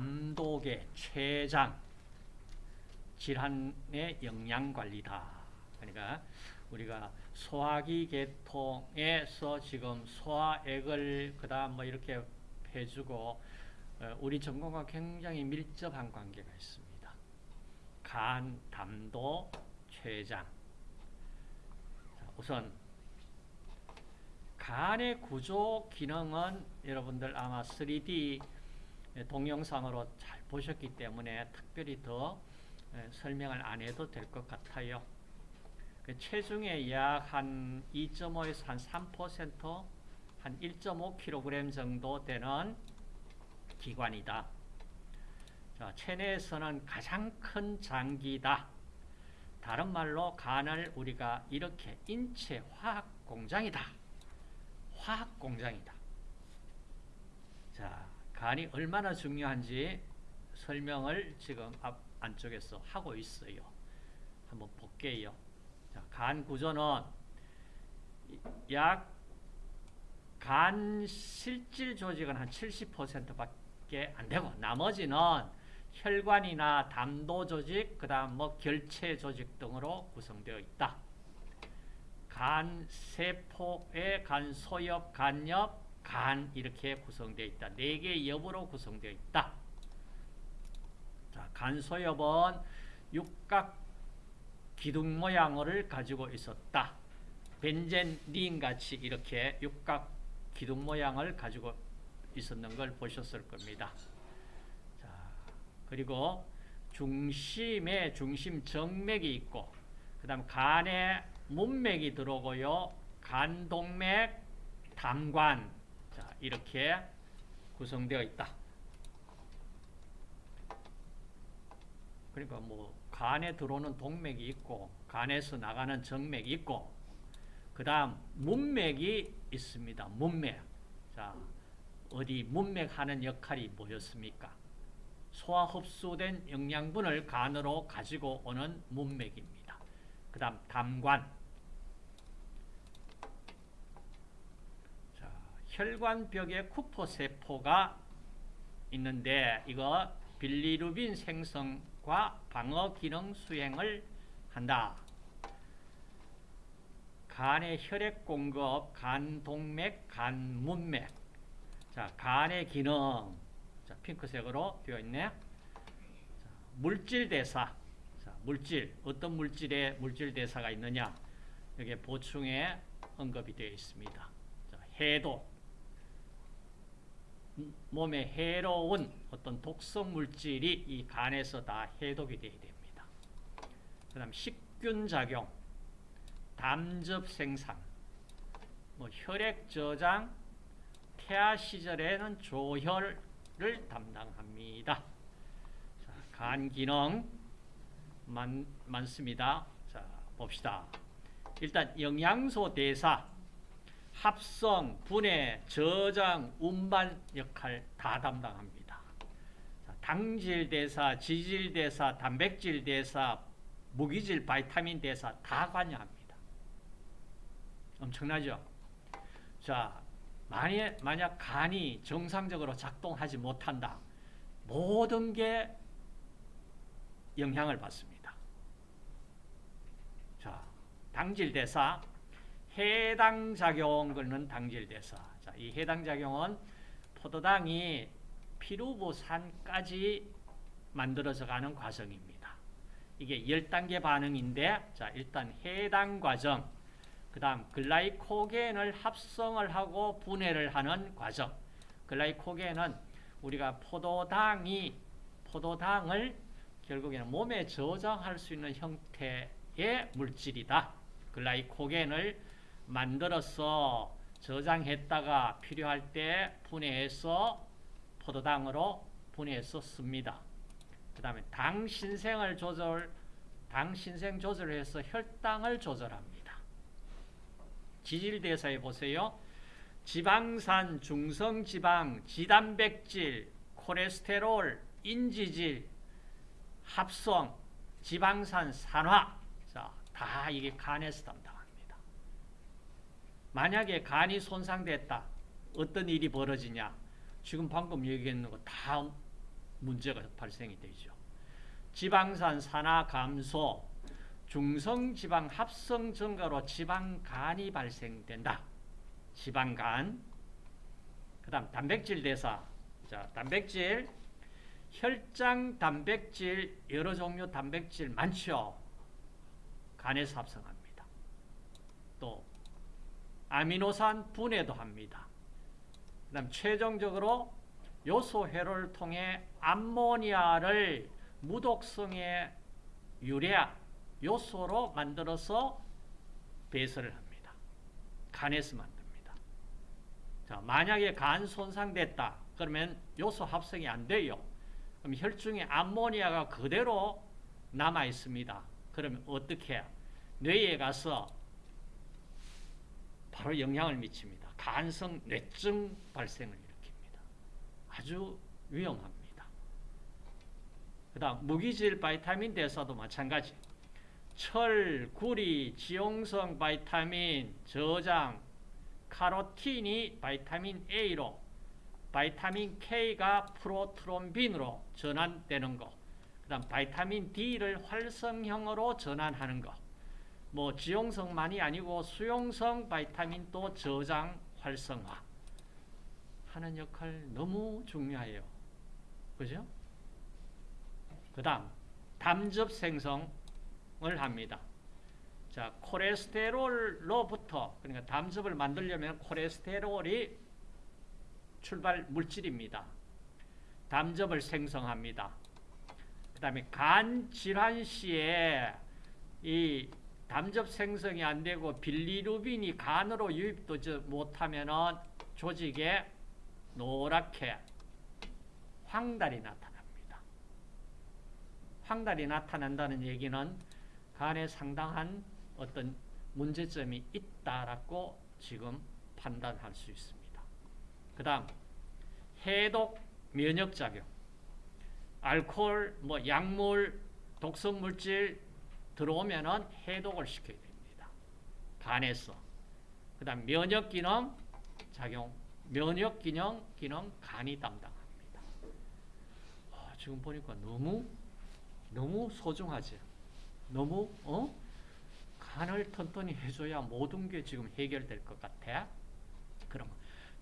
담독의 췌장 질환의 영양관리다. 그러니까 우리가 소화기 계통에서 지금 소화액을 그 다음 뭐 이렇게 해주고 어, 우리 전공과 굉장히 밀접한 관계가 있습니다. 간, 담도, 췌장. 우선 간의 구조 기능은 여러분들 아마 3D 동영상으로 잘 보셨기 때문에 특별히 더 설명을 안 해도 될 것 같아요. 그 체중의 약 한 2.5에서 한 3%, 한 1.5kg 정도 되는 기관이다. 자, 체내에서는 가장 큰 장기다. 다른 말로 간을 우리가 이렇게 인체 화학 공장이다. 화학 공장이다. 자, 간이 얼마나 중요한지 설명을 지금 앞 안쪽에서 하고 있어요. 한번 볼게요. 자, 간 구조는 약 간 실질 조직은 한 70%밖에 안 되고 나머지는 혈관이나 담도 조직, 그다음 뭐 결체 조직 등으로 구성되어 있다. 간 세포의 간 소엽, 간엽, 간 이렇게 구성되어 있다. 네 개의 엽으로 구성되어 있다. 자, 간 소엽은 육각 기둥 모양을 가지고 있었다. 벤젠린 같이 이렇게 육각 기둥 모양을 가지고 있었는 걸 보셨을 겁니다. 자, 그리고 중심에 중심 정맥이 있고 그 다음 간에 문맥이 들어오고요. 간동맥, 담관 자, 이렇게 구성되어 있다. 그러니까 뭐 간에 들어오는 동맥이 있고 간에서 나가는 정맥이 있고 그 다음 문맥이 있습니다. 문맥. 자, 어디 문맥 하는 역할이 뭐였습니까? 소화 흡수된 영양분을 간으로 가지고 오는 문맥입니다. 그 다음 담관. 자, 혈관벽에 쿠퍼세포가 있는데 이거 빌리루빈 생성과 방어 기능 수행을 한다. 간의 혈액 공급, 간 동맥, 간 문맥. 자, 간의 기능. 자, 핑크색으로 되어 있네. 자, 물질 대사. 자, 물질. 어떤 물질에 물질 대사가 있느냐? 여기 보충에 언급이 되어 있습니다. 자, 해독. 몸에 해로운 어떤 독성 물질이 이 간에서 다 해독이 되어야 됩니다. 그 다음 식균 작용, 담즙 생산, 뭐 혈액 저장, 태아 시절에는 조혈을 담당합니다. 자, 간 기능 많, 많습니다. 자, 봅시다. 일단 영양소 대사, 합성, 분해, 저장, 운반 역할 다 담당합니다. 자, 당질 대사, 지질 대사, 단백질 대사, 무기질, 바이타민 대사 다 관여합니다. 엄청나죠? 자, 만약, 만약 간이 정상적으로 작동하지 못한다. 모든 게 영향을 받습니다. 자, 당질 대사, 해당 작용 걷는 당질 대사. 자, 이 해당 작용은 포도당이 피루부산까지 만들어져 가는 과정입니다. 이게 10단계 반응인데 자, 일단 해당 과정 그 다음 글라이코겐을 합성을 하고 분해를 하는 과정 글라이코겐은 우리가 포도당이 포도당을 결국에는 몸에 저장할 수 있는 형태의 물질이다. 글라이코겐을 만들어서 저장했다가 필요할 때 분해해서 포도당으로 분해해서 씁니다. 그 다음에 당 신생을 조절, 당 신생 조절을 해서 혈당을 조절합니다. 지질대사에 보세요. 지방산, 중성지방, 지단백질, 콜레스테롤, 인지질, 합성, 지방산, 산화 자, 다 이게 간에서 담당합니다. 만약에 간이 손상됐다. 어떤 일이 벌어지냐? 지금 방금 얘기했는 거 다 문제가 발생이 되죠. 지방산 산화 감소, 중성지방 합성 증가로 지방간이 발생된다. 지방간. 그 다음 단백질 대사. 자, 단백질. 혈장 단백질, 여러 종류 단백질 많죠. 간에서 합성합니다. 또 아미노산 분해도 합니다. 그 다음 최종적으로 요소 회로를 통해 암모니아를 무독성의 유래아 요소로 만들어서 배설을 합니다. 간에서 만듭니다. 자, 만약에 간 손상됐다. 그러면 요소 합성이 안 돼요. 그럼 혈중에 암모니아가 그대로 남아 있습니다. 그러면 어떻게? 뇌에 가서 바로 영향을 미칩니다. 간성 뇌증 발생을 일으킵니다. 아주 위험합니다. 그 다음 무기질 바이타민 대사도 마찬가지. 철, 구리, 지용성 바이타민, 저장, 카로틴이 바이타민 A로 바이타민 K가 프로트롬빈으로 전환되는 거. 그 다음 바이타민 D를 활성형으로 전환하는 거. 뭐 지용성만이 아니고 수용성 바이타민도 저장 활성화 하는 역할 너무 중요해요. 그죠? 그 다음 담즙 생성을 합니다. 자, 콜레스테롤로부터 그러니까 담즙을 만들려면 콜레스테롤이 출발 물질입니다. 담즙을 생성합니다. 그 다음에 간 질환 시에 이 담즙 생성이 안 되고 빌리루빈이 간으로 유입되지 못하면 조직에 노랗게 황달이 나타납니다. 황달이 나타난다는 얘기는 간에 상당한 어떤 문제점이 있다라고 지금 판단할 수 있습니다. 그 다음 해독 면역작용 알코올, 뭐 약물, 독성물질 들어오면은 해독을 시켜야 됩니다. 간에서. 그 다음 면역기능 작용, 면역기능 기능 간이 담당합니다. 아, 지금 보니까 너무 너무 소중하지. 너무 어? 간을 튼튼히 해줘야 모든 게 지금 해결될 것 같아. 그럼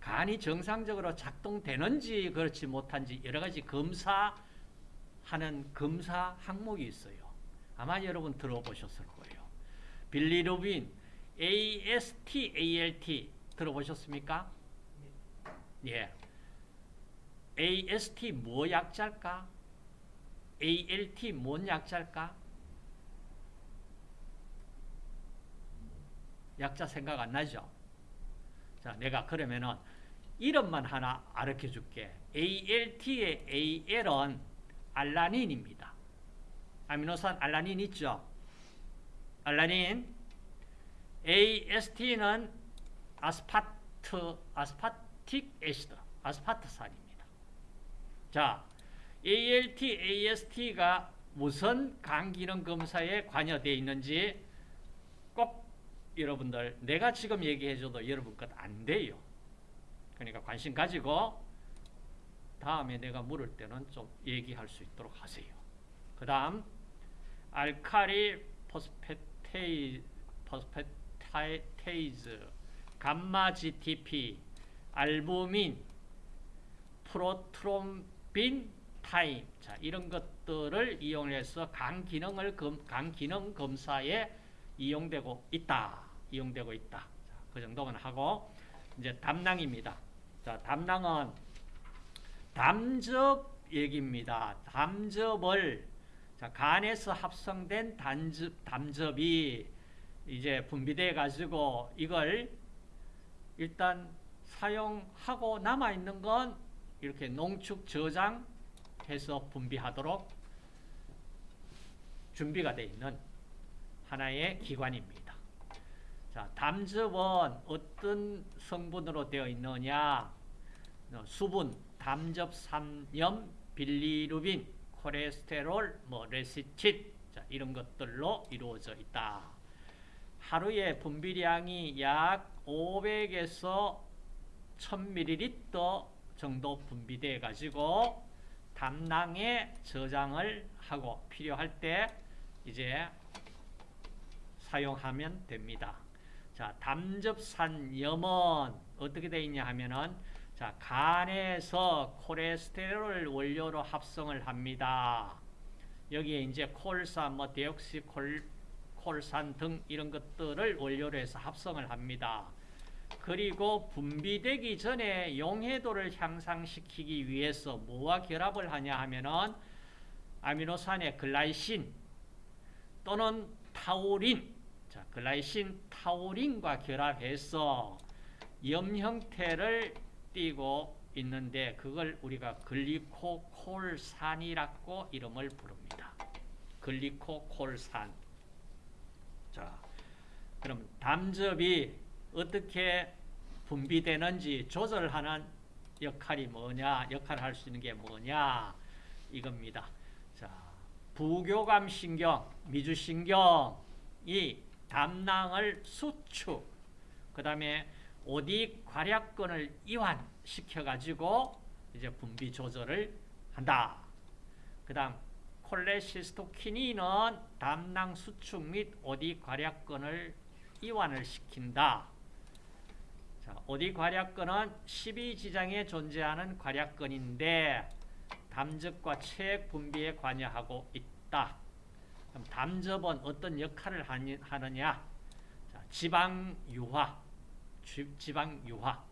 간이 정상적으로 작동되는지 그렇지 못한지 여러 가지 검사하는 검사 항목이 있어요. 아마 여러분 들어보셨을 거예요. 빌리루빈, AST, ALT 들어보셨습니까? 예. AST 뭐 약자일까? ALT 뭔 약자일까? 약자 생각 안 나죠? 자, 내가 그러면은 이름만 하나 알려 줄게. ALT의 AL은 알라닌입니다. 아미노산 알라닌 있죠? 알라닌. AST는 아스파트, 아스파틱 애시드, 아스파트산입니다. 자, ALT, AST가 무슨 간기능 검사에 관여되어 있는지 꼭 여러분들 내가 지금 얘기해줘도 여러분 것 안 돼요. 그러니까 관심 가지고 다음에 내가 물을 때는 좀 얘기할 수 있도록 하세요. 그 다음 alkali phosphata, phosphatase, 감마 GTP, 알부민, 프로트롬빈 타임 자 이런 것들을 이용해서 간 기능을 검, 간 기능 검사에 이용되고 있다. 이용되고 있다. 자, 그 정도만 하고 이제 담낭입니다. 자, 담낭은 담즙 얘기입니다. 담즙을 자, 간에서 합성된 단즙, 담즙이 이제 분비돼 가지고 이걸 일단 사용하고 남아 있는 건 이렇게 농축 저장해서 분비하도록 준비가 되어 있는 하나의 기관입니다. 자, 담즙은 어떤 성분으로 되어 있느냐? 수분, 담즙, 삼염, 빌리루빈, 콜레스테롤, 뭐 레시틴 자, 이런 것들로 이루어져 있다. 하루에 분비량이 약 500에서 1000ml 정도 분비돼 가지고 담낭에 저장을 하고 필요할 때 이제 사용하면 됩니다. 자, 담즙산염은 어떻게 되어 있냐 하면은 자, 간에서 콜레스테롤 원료로 합성을 합니다. 여기에 이제 콜산, 뭐 데옥시 콜, 콜산 등 이런 것들을 원료로 해서 합성을 합니다. 그리고 분비되기 전에 용해도를 향상시키기 위해서 뭐와 결합을 하냐 하면은 아미노산의 글라이신 또는 타우린, 자, 글라이신 타우린과 결합해서 염 형태를 띠고 있는데 그걸 우리가 글리코콜산이라고 이름을 부릅니다. 글리코콜산. 자, 그럼 담즙이 어떻게 분비되는지 조절하는 역할이 뭐냐, 역할을 할 수 있는 게 뭐냐, 이겁니다. 자, 부교감 신경, 미주신경이 담낭을 수축, 그 다음에 오디 괄약근을 이완시켜가지고 이제 분비 조절을 한다. 그 다음 콜레시스토키닌은 담낭 수축 및 오디 괄약근을 이완을 시킨다. 자, 오디 괄약근은 12지장에 존재하는 괄약근인데 담즙과 체액 분비에 관여하고 있다. 그럼 담즙은 어떤 역할을 하느냐? 자, 지방 유화, 지방 유화.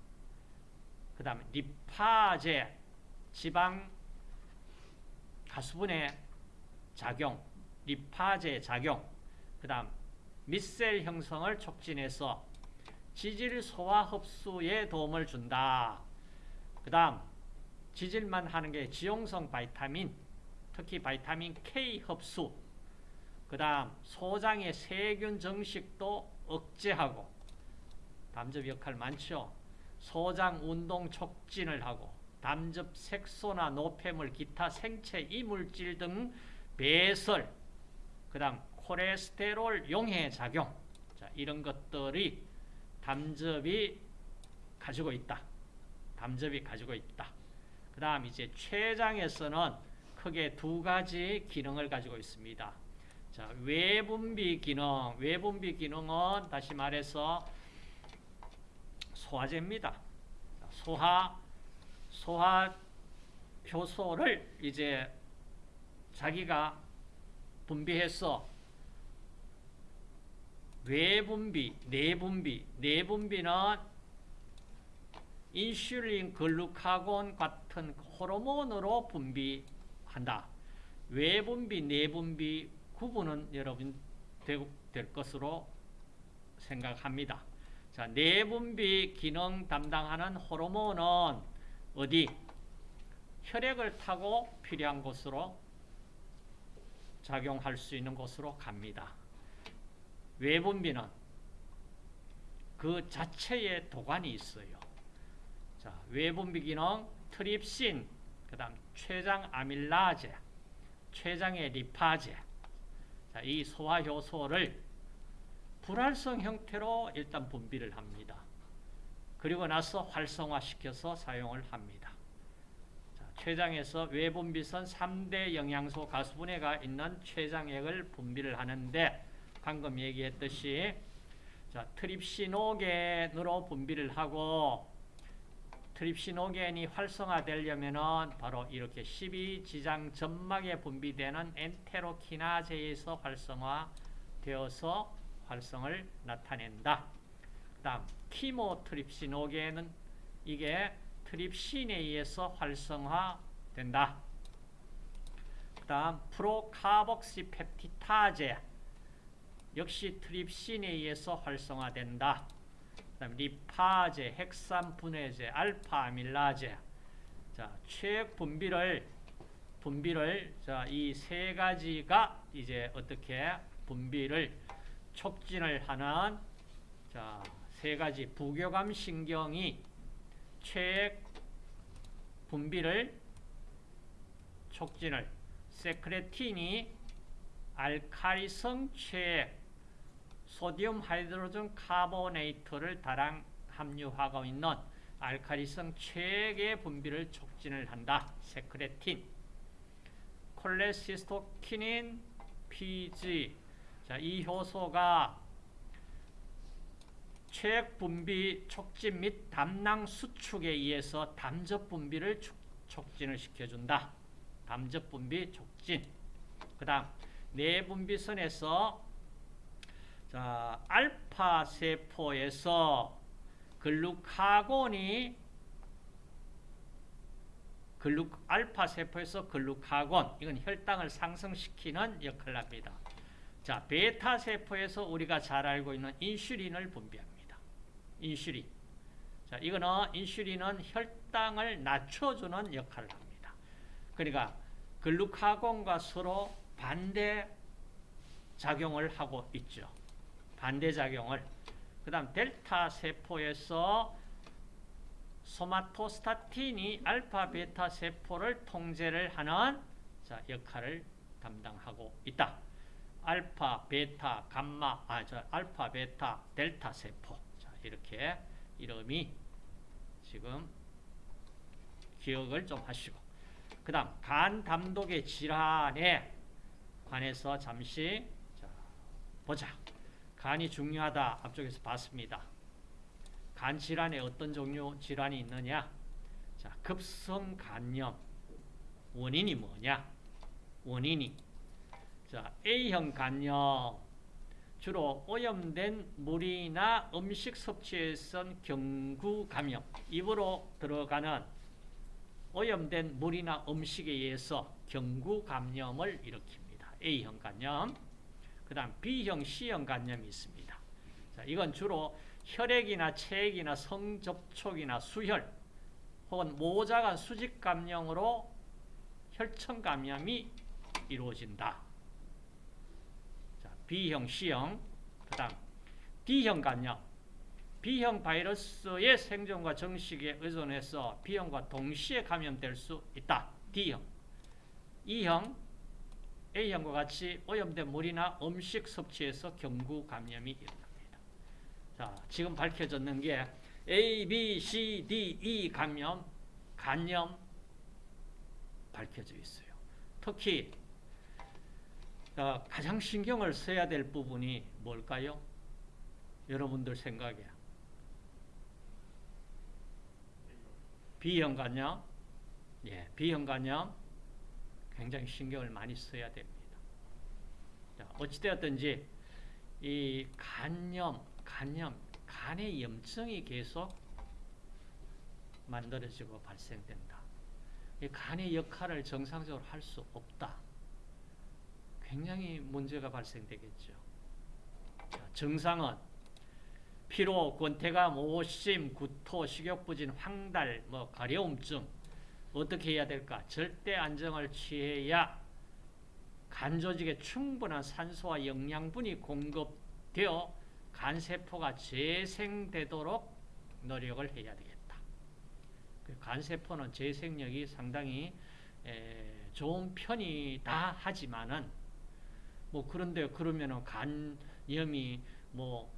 그 다음에 리파제, 지방 가수분의 작용, 리파제 작용. 그 다음 밑셀 형성을 촉진해서 지질 소화 흡수에 도움을 준다. 그 다음 지질만 하는 게 지용성 바이타민, 특히 바이타민 K 흡수, 그 다음 소장의 세균 정식도 억제하고 담즙 역할 많죠. 소장 운동 촉진을 하고 담즙 색소나 노폐물, 기타 생체 이물질 등 배설, 그 다음 콜레스테롤 용해 작용 자, 이런 것들이 담즙이 가지고 있다. 담즙이 가지고 있다. 그 다음 이제 췌장에서는 크게 두 가지 기능을 가지고 있습니다. 자, 외분비 기능. 외분비 기능은 다시 말해서 소화제입니다. 소화, 소화 효소를 이제 자기가 분비해서 외분비, 내분비, 내분비는 인슐린, 글루카곤 같은 호르몬으로 분비한다. 외분비, 내분비 구분은 여러분 될 것으로 생각합니다. 자, 내분비 기능 담당하는 호르몬은 어디? 혈액을 타고 필요한 곳으로 작용할 수 있는 곳으로 갑니다. 외분비는 그 자체에 도관이 있어요. 자, 외분비 기능 트립신, 그 다음 췌장 아밀라제, 췌장의 리파제. 자, 이 소화 효소를 불활성 형태로 일단 분비를 합니다. 그리고 나서 활성화시켜서 사용을 합니다. 자, 췌장에서 외분비선 3대 영양소 가수분해가 있는 췌장액을 분비를 하는데 방금 얘기했듯이 자, 트립시노겐으로 분비를 하고 트립시노겐이 활성화되려면은 바로 이렇게 12지장 점막에 분비되는 엔테로키나제에서 활성화되어서 활성을 나타낸다. 그 다음 키모트립시노겐은 이게 트립신에 의해서 활성화된다. 그 다음 프로카복시 펩티타제 역시 트립신에 의해서 활성화된다. 그다음 리파제, 핵산 분해제, 알파 아밀라제. 자, 최액 분비를 분비를 자, 이 세 가지가 이제 어떻게 분비를 촉진을 하는 자, 세 가지 부교감 신경이 최액 분비를 촉진을 세크레틴이 알카리성 최액 소디움 하이드로전 카보네이트를 다량 함유하고 있는 알카리성 최액의 분비를 촉진을 한다. 세크레틴. 콜레시스토키닌 PG. 자, 이 효소가 체액 분비 촉진 및 담낭 수축에 의해서 담즙 분비를 축- 촉진을 시켜준다. 담즙 분비 촉진. 그 다음 내분비선에서 자, 알파 세포에서 글루카곤이 글루 알파 세포에서 글루카곤 이건 혈당을 상승시키는 역할을 합니다. 자, 베타 세포에서 우리가 잘 알고 있는 인슐린을 분비합니다. 인슐린. 자, 이거는 인슐린은 혈당을 낮춰주는 역할을 합니다. 그러니까 글루카곤과 서로 반대 작용을 하고 있죠. 반대 작용을. 그다음 델타 세포에서 소마토스타틴이 알파 베타 세포를 통제를 하는 자, 역할을 담당하고 있다. 알파, 베타, 감마, 아, 저 알파, 베타, 델타 세포. 자, 이렇게 이름이 지금 기억을 좀 하시고. 그 다음, 간 담독의 질환에 관해서 잠시 자, 보자. 간이 중요하다. 앞쪽에서 봤습니다. 간 질환에 어떤 종류 질환이 있느냐? 자, 급성 간염. 원인이 뭐냐? 원인이 자, A형 간염 주로 오염된 물이나 음식 섭취에선 경구 감염 입으로 들어가는 오염된 물이나 음식에 의해서 경구 감염을 일으킵니다. A형 간염. 그 다음 B형 C형 간염이 있습니다. 자, 이건 주로 혈액이나 체액이나 성접촉이나 수혈 혹은 모자간 수직 감염으로 혈청 감염이 이루어진다. 자, B형, C형, 그 다음 D형 간염. B형 바이러스의 생존과 정식에 의존해서 B형과 동시에 감염될 수 있다. D형. E형, A형과 같이 오염된 물이나 음식 섭취에서 경구 감염이 일어납니다. 자, 지금 밝혀졌는 게 A, B, C, D, E 감염, 간염 밝혀져 있어요. 특히 어, 가장 신경을 써야 될 부분이 뭘까요? 여러분들 생각에 B형 간염, 예, B형 간염 굉장히 신경을 많이 써야 됩니다. 자, 어찌되었든지 이 간염, 간염, 간의 염증이 계속 만들어지고 발생된다. 이 간의 역할을 정상적으로 할 수 없다. 굉장히 문제가 발생되겠죠. 자, 증상은 피로, 권태감, 오심, 구토, 식욕부진, 황달, 뭐 가려움증 어떻게 해야 될까? 절대 안정을 취해야 간 조직에 충분한 산소와 영양분이 공급되어 간 세포가 재생되도록 노력을 해야 되겠다. 그간 세포는 재생력이 상당히 에, 좋은 편이다 하지만은 뭐 그런데 그러면은 간염이 뭐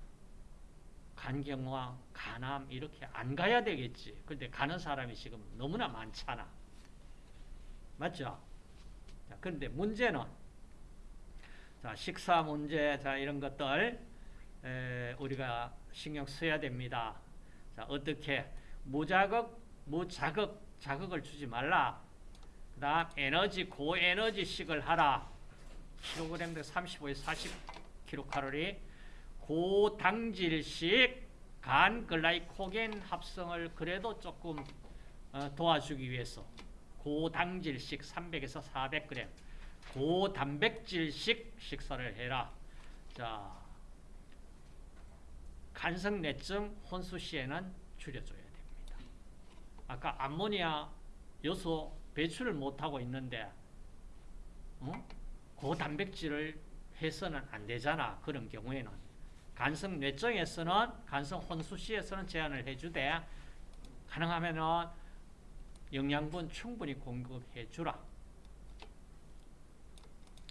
간경화, 간암 이렇게 안 가야 되겠지. 근데 가는 사람이 지금 너무나 많잖아. 맞죠? 자, 그런데 문제는 자, 식사 문제, 자, 이런 것들 에, 우리가 신경 써야 됩니다. 자, 어떻게 무자극, 무자극, 자극을 주지 말라. 그다음 에너지 고에너지식을 하라. 킬로그램당 35에서 40 킬로칼로리. 고당질식 간 글라이코겐 합성을 그래도 조금 어, 도와주기 위해서 고당질식 300에서 400g 고단백질식 식사를 해라. 자, 간성내증 혼수 시에는 줄여줘야 됩니다. 아까 암모니아 요소 배출을 못하고 있는데 어? 고단백질을 해서는 안 되잖아. 그런 경우에는 간성 뇌증에서는 간성 혼수 시에서는 제한을 해주되 가능하면은 영양분 충분히 공급해 주라.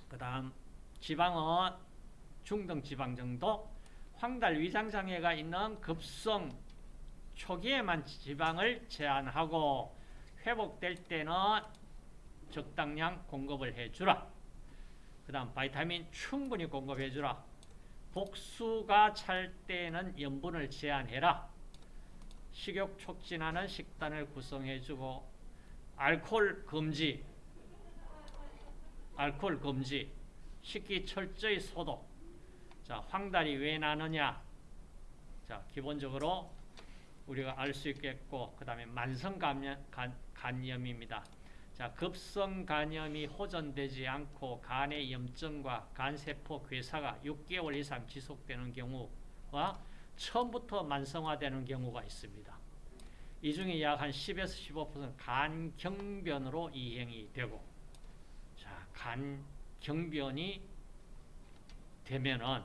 그 다음 지방은 중등 지방 정도, 황달 위장 장애가 있는 급성 초기에만 지방을 제한하고 회복될 때는 적당량 공급을 해주라. 그 다음 바이타민 충분히 공급해주라. 복수가 찰 때는 염분을 제한해라. 식욕 촉진하는 식단을 구성해주고 알코올 금지, 알코올 금지, 식기 철저히 소독. 자, 황달이 왜 나느냐? 자, 기본적으로 우리가 알 수 있겠고, 그 다음에 만성 감염, 간, 간염입니다. 자, 급성 간염이 호전되지 않고 간의 염증과 간세포 괴사가 6개월 이상 지속되는 경우와 처음부터 만성화되는 경우가 있습니다. 이 중에 약 한 10에서 15% 간경변으로 이행이 되고, 자, 간경변이 되면은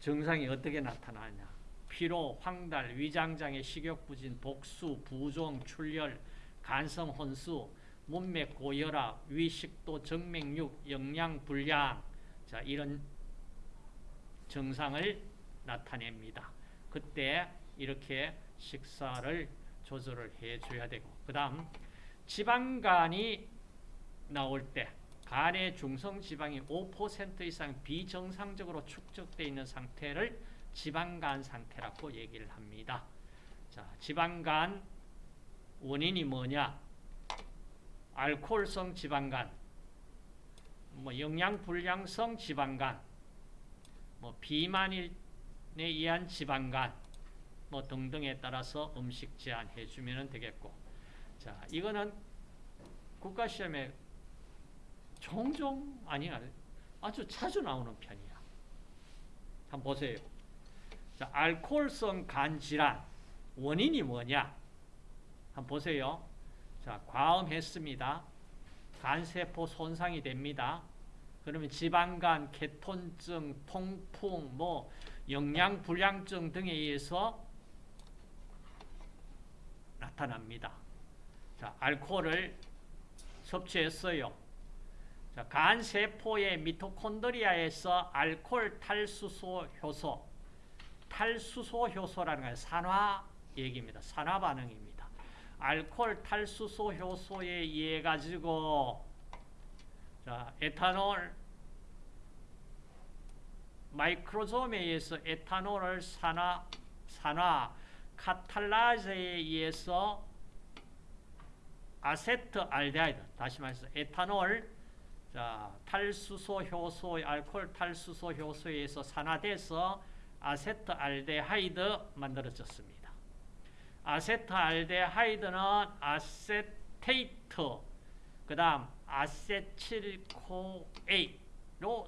증상이 어떻게 나타나냐? 피로, 황달, 위장장애, 식욕부진, 복수, 부종, 출혈, 간성 혼수, 문맥 고혈압, 위식도, 정맥류, 영양 불량, 자 이런 증상을 나타냅니다. 그때 이렇게 식사를 조절을 해줘야 되고, 그 다음 지방간이 나올 때 간의 중성 지방이 5% 이상 비정상적으로 축적되어 있는 상태를 지방간 상태라고 얘기를 합니다. 자, 지방간 원인이 뭐냐? 알코올성 지방간, 뭐 영양불량성 지방간, 뭐 비만에 의한 지방간, 뭐 등등에 따라서 음식 제한해 주면 되겠고, 자 이거는 국가 시험에 종종 아니 아주 자주 나오는 편이야. 한번 보세요. 자, 알코올성 간 질환 원인이 뭐냐? 한번 보세요. 자, 과음했습니다. 간세포 손상이 됩니다. 그러면 지방간, 케톤증, 통풍, 뭐 영양불량증 등에 의해서 나타납니다. 자, 알코올을 섭취했어요. 자, 간세포의 미토콘드리아에서 알코올 탈수소 효소, 탈수소 효소라는 건 산화 얘기입니다. 산화 반응입니다. 알코올 탈수소 효소에 의해 가지고 자, 에탄올 마이크로솜에 의해서 에탄올을 산화 산화 카탈라제에 의해서 아세트알데하이드 다시 말해서 에탄올 자, 탈수소 효소 알코올 탈수소 효소에 의해서 산화돼서 아세트알데하이드 만들어졌습니다. 아세트알데하이드는 아세테이트 그 다음 아세틸코에로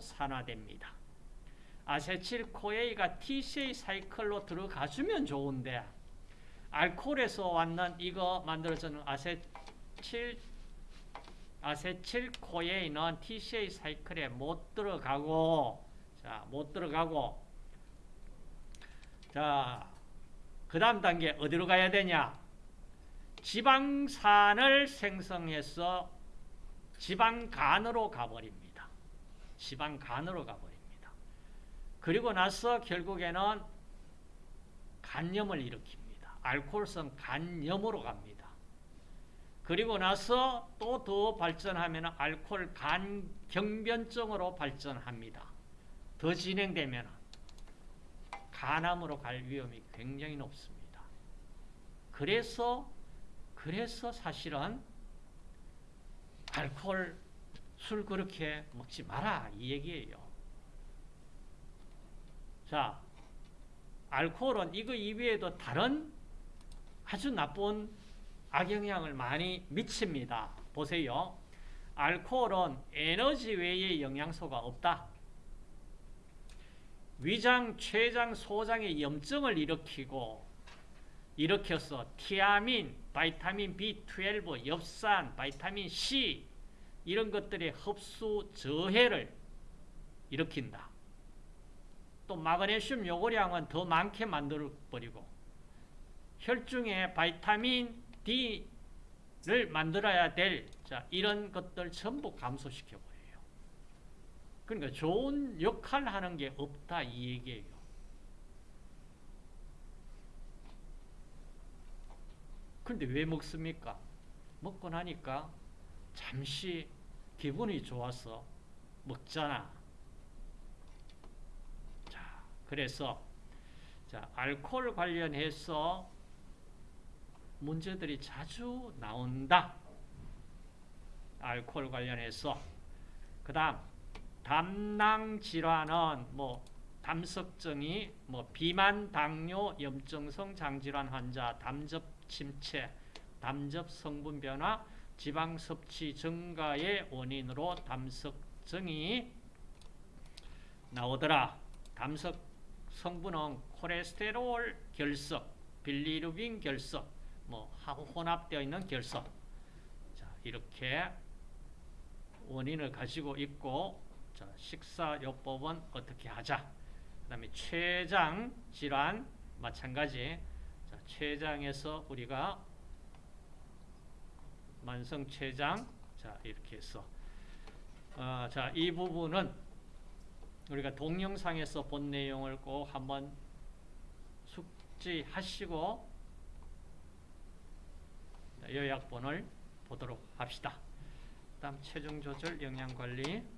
산화됩니다. 아세틸코에가 TCA 사이클로 들어가주면 좋은데 알코올에서 왔는 이거 만들어지는 아세틸 아세틸코에는 TCA 사이클에 못 들어가고 자, 못 들어가고 자, 그 다음 단계 어디로 가야 되냐? 지방산을 생성해서 지방간으로 가버립니다. 지방간으로 가버립니다. 그리고 나서 결국에는 간염을 일으킵니다. 알코올성 간염으로 갑니다. 그리고 나서 또 더 발전하면 알코올 간 경변증으로 발전합니다. 더 진행되면 간암으로 갈 위험이 굉장히 높습니다. 그래서 그래서 사실은 알코올 술 그렇게 먹지 마라 이 얘기예요. 자, 알코올은 이거 이외에도 다른 아주 나쁜 악영향을 많이 미칩니다. 보세요. 알코올은 에너지 외의 영양소가 없다. 위장, 췌장, 소장의 염증을 일으키고 일으켜서 티아민, vitamin B12, 엽산, vitamin C 이런 것들의 흡수 저해를 일으킨다. 또 마그네슘 요구량은 더 많게 만들어버리고 혈중에 vitamin D를 만들어야 될 자, 이런 것들 전부 감소시켜버려요. 그러니까 좋은 역할 하는 게 없다 이 얘기예요. 그런데 왜 먹습니까? 먹고 나니까 잠시 기분이 좋아서 먹잖아. 자, 그래서 자, 알코올 관련해서 문제들이 자주 나온다. 알코올 관련해서. 그 다음, 담낭 질환은 뭐, 담석증이, 뭐, 비만, 당뇨, 염증성 장질환 환자, 담즙 침체, 담즙 성분 변화, 지방 섭취 증가의 원인으로 담석증이 나오더라. 담석 성분은 콜레스테롤 결석, 빌리루빈 결석, 뭐 혼합되어 있는 결석. 자, 이렇게 원인을 가지고 있고 자, 식사요법은 어떻게 하자. 그 다음에 췌장 질환 마찬가지. 자, 췌장에서 우리가 만성 췌장 자, 이렇게 해서 어, 자, 이 부분은 우리가 동영상에서 본 내용을 꼭 한번 숙지하시고 요약본을 보도록 합시다. 다음 체중 조절, 영양 관리.